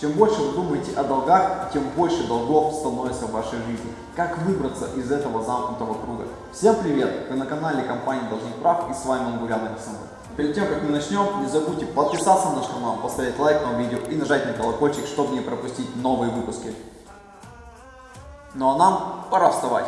Чем больше вы думаете о долгах, тем больше долгов становится в вашей жизни. Как выбраться из этого замкнутого круга? Всем привет! Вы на канале компании Должник Прав и с вами Ангурян Александр. Перед тем, как мы начнем, не забудьте подписаться на наш канал, поставить лайк на видео и нажать на колокольчик, чтобы не пропустить новые выпуски. Ну а нам пора вставать.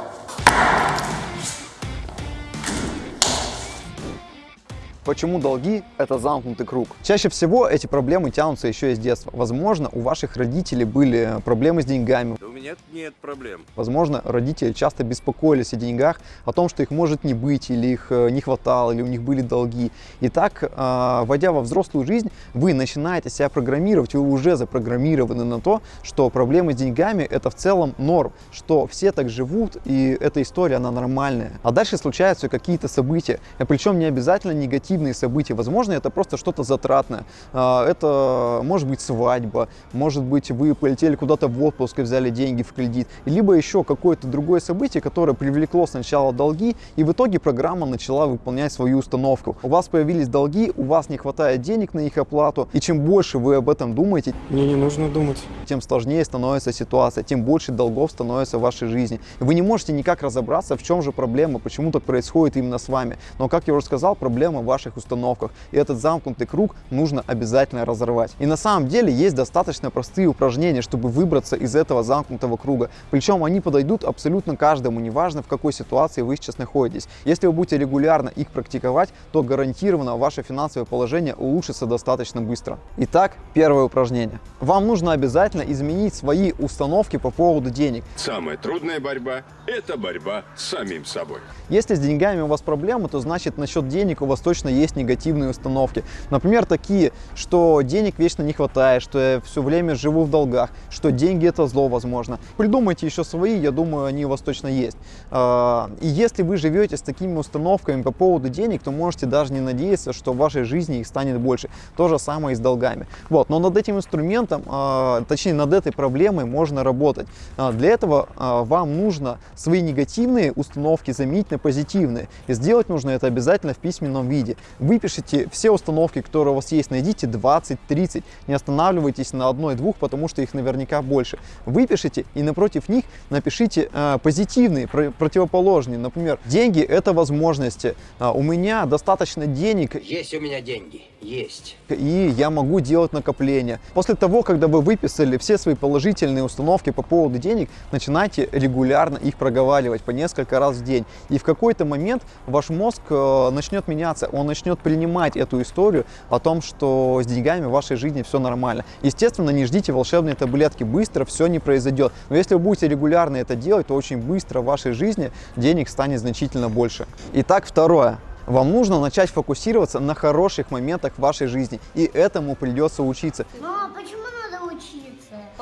Почему долги – это замкнутый круг? Чаще всего эти проблемы тянутся еще из детства. Возможно, у ваших родителей были проблемы с деньгами. У меня нет проблем. Возможно, родители часто беспокоились о деньгах, о том, что их может не быть, или их э, не хватало, или у них были долги. И так, э, войдя во взрослую жизнь, вы начинаете себя программировать, вы уже запрограммированы на то, что проблемы с деньгами – это в целом норм, что все так живут, и эта история, она нормальная. А дальше случаются какие-то события, причем не обязательно негативные негативные события. Возможно, это просто что-то затратное. А, это может быть свадьба, может быть, вы полетели куда-то в отпуск и взяли деньги в кредит. Либо еще какое-то другое событие, которое привлекло сначала долги, и в итоге программа начала выполнять свою установку. У вас появились долги, у вас не хватает денег на их оплату, и чем больше вы об этом думаете, мне не нужно думать, тем сложнее становится ситуация, тем больше долгов становится в вашей жизни. Вы не можете никак разобраться, в чем же проблема, почему так происходит именно с вами. Но, как я уже сказал, проблема ваша ваших установках. И этот замкнутый круг нужно обязательно разорвать. И на самом деле есть достаточно простые упражнения, чтобы выбраться из этого замкнутого круга. Причем они подойдут абсолютно каждому, неважно в какой ситуации вы сейчас находитесь. Если вы будете регулярно их практиковать, то гарантированно ваше финансовое положение улучшится достаточно быстро. Итак, первое упражнение. Вам нужно обязательно изменить свои установки по поводу денег. Самая трудная борьба – это борьба с самим собой. Если с деньгами у вас проблемы, то значит насчет денег у вас точно есть негативные установки. Например, такие, что денег вечно не хватает, что я все время живу в долгах, что деньги это зло, возможно. Придумайте еще свои, я думаю, они у вас точно есть. А, и если вы живете с такими установками по поводу денег, то можете даже не надеяться, что в вашей жизни их станет больше. То же самое и с долгами. Вот. Но над этим инструментом, а, точнее над этой проблемой можно работать. А, для этого вам нужно свои негативные установки заменить на позитивные. И сделать нужно это обязательно в письменном виде. Выпишите все установки, которые у вас есть, найдите 20-30, не останавливайтесь на одной-двух, потому что их наверняка больше. Выпишите и напротив них напишите э, позитивные, про противоположные. Например, деньги – это возможности. А, у меня достаточно денег. Есть у меня деньги, есть. И я могу делать накопления. После того, когда вы выписали все свои положительные установки по поводу денег, начинайте регулярно их проговаривать по несколько раз в день. И в какой-то момент ваш мозг э, начнет меняться, он начнет принимать эту историю о том, что с деньгами в вашей жизни все нормально. Естественно, не ждите волшебные таблетки, быстро все не произойдет. Но если вы будете регулярно это делать, то очень быстро в вашей жизни денег станет значительно больше. Итак, второе. Вам нужно начать фокусироваться на хороших моментах в вашей жизни, и этому придется учиться. Но почему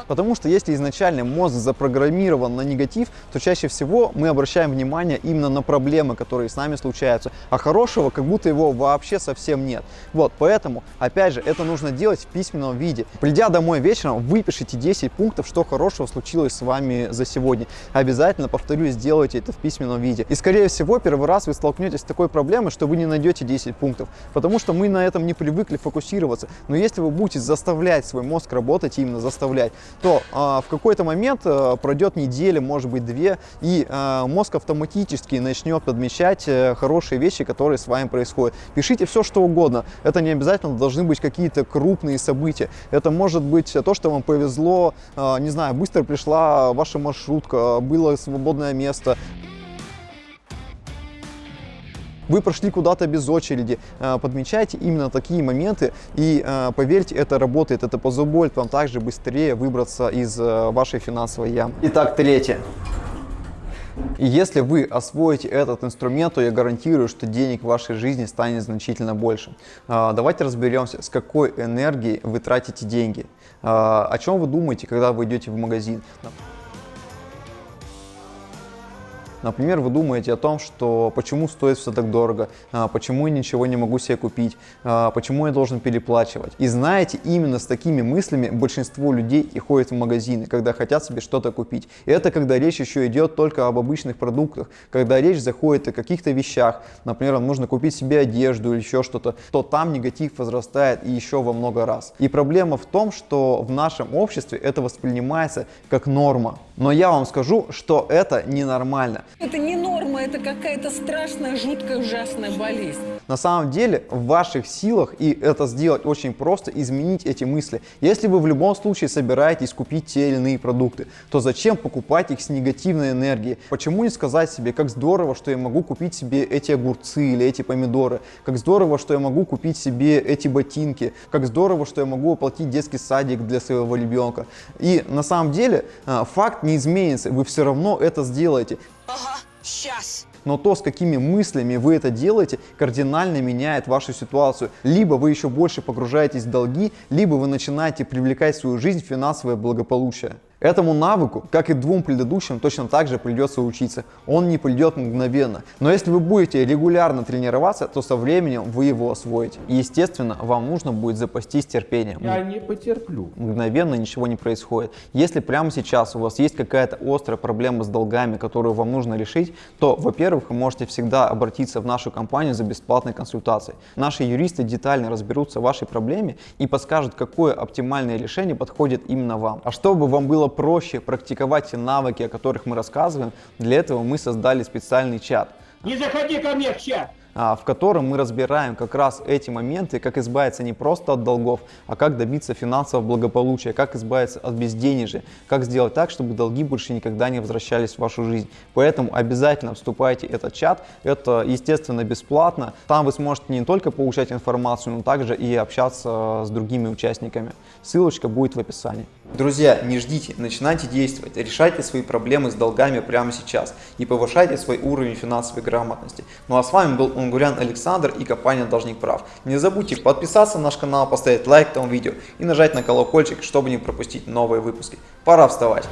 Потому что если изначально мозг запрограммирован на негатив, то чаще всего мы обращаем внимание именно на проблемы, которые с нами случаются. А хорошего как будто его вообще совсем нет. Вот, поэтому, опять же, это нужно делать в письменном виде. Придя домой вечером, выпишите 10 пунктов, что хорошего случилось с вами за сегодня. Обязательно, повторюсь, сделайте это в письменном виде. И, скорее всего, первый раз вы столкнетесь с такой проблемой, что вы не найдете 10 пунктов. Потому что мы на этом не привыкли фокусироваться. Но если вы будете заставлять свой мозг работать, именно заставлять, то а, в какой-то момент а, пройдет неделя, может быть две, и а, мозг автоматически начнет подмечать а, хорошие вещи, которые с вами происходят. Пишите все, что угодно. Это не обязательно должны быть какие-то крупные события. Это может быть то, что вам повезло, а, не знаю, быстро пришла ваша маршрутка, было свободное место вы прошли куда-то без очереди, э, подмечайте именно такие моменты и э, поверьте, это работает, это позволит вам также быстрее выбраться из э, вашей финансовой ямы. Итак, третье. И если вы освоите этот инструмент, то я гарантирую, что денег в вашей жизни станет значительно больше. Давайте разберемся, с какой энергией вы тратите деньги. О чем вы думаете, когда вы идете в магазин. Например, вы думаете о том, что почему стоит все так дорого, а, почему я ничего не могу себе купить, а, почему я должен переплачивать. И знаете, именно с такими мыслями большинство людей и ходит в магазины, когда хотят себе что-то купить. И это когда речь еще идет только об обычных продуктах, когда речь заходит о каких-то вещах, например, нужно купить себе одежду или еще что-то, то там негатив возрастает и еще во много раз. И проблема в том, что в нашем обществе это воспринимается как норма. Но я вам скажу, что это ненормально. Это не норма, это какая-то страшная, жуткая, ужасная болезнь. На самом деле в ваших силах, и это сделать очень просто, изменить эти мысли. Если вы в любом случае собираетесь купить те или иные продукты, то зачем покупать их с негативной энергией? Почему не сказать себе, как здорово, что я могу купить себе эти огурцы или эти помидоры, как здорово, что я могу купить себе эти ботинки, как здорово, что я могу оплатить детский садик для своего ребенка. И на самом деле а, факт не изменится, вы все равно это сделаете. Ага, сейчас. Но то, с какими мыслями вы это делаете, кардинально меняет вашу ситуацию. Либо вы еще больше погружаетесь в долги, либо вы начинаете привлекать в свою жизнь финансовое благополучие. Этому навыку, как и двум предыдущим, точно так же придется учиться. Он не придет мгновенно. Но если вы будете регулярно тренироваться, то со временем вы его освоите. И естественно, вам нужно будет запастись терпением. Я не потерплю. Мгновенно ничего не происходит. Если прямо сейчас у вас есть какая-то острая проблема с долгами, которую вам нужно решить, то, во-первых, вы можете всегда обратиться в нашу компанию за бесплатной консультацией. Наши юристы детально разберутся в вашей проблеме и подскажут, какое оптимальное решение подходит именно вам. А чтобы вам было проще практиковать те навыки, о которых мы рассказываем, для этого мы создали специальный чат. Не заходи ко мне в чат! А, в котором мы разбираем как раз эти моменты, как избавиться не просто от долгов, а как добиться финансового благополучия, как избавиться от безденежья, как сделать так, чтобы долги больше никогда не возвращались в вашу жизнь. Поэтому обязательно вступайте в этот чат, это естественно бесплатно. Там вы сможете не только получать информацию, но также и общаться с другими участниками. Ссылочка будет в описании. Друзья, не ждите, начинайте действовать, решайте свои проблемы с долгами прямо сейчас и повышайте свой уровень финансовой грамотности. Ну а с вами был Унгурян Александр и компания Должник Прав. Не забудьте подписаться на наш канал, поставить лайк этому видео и нажать на колокольчик, чтобы не пропустить новые выпуски. Пора вставать!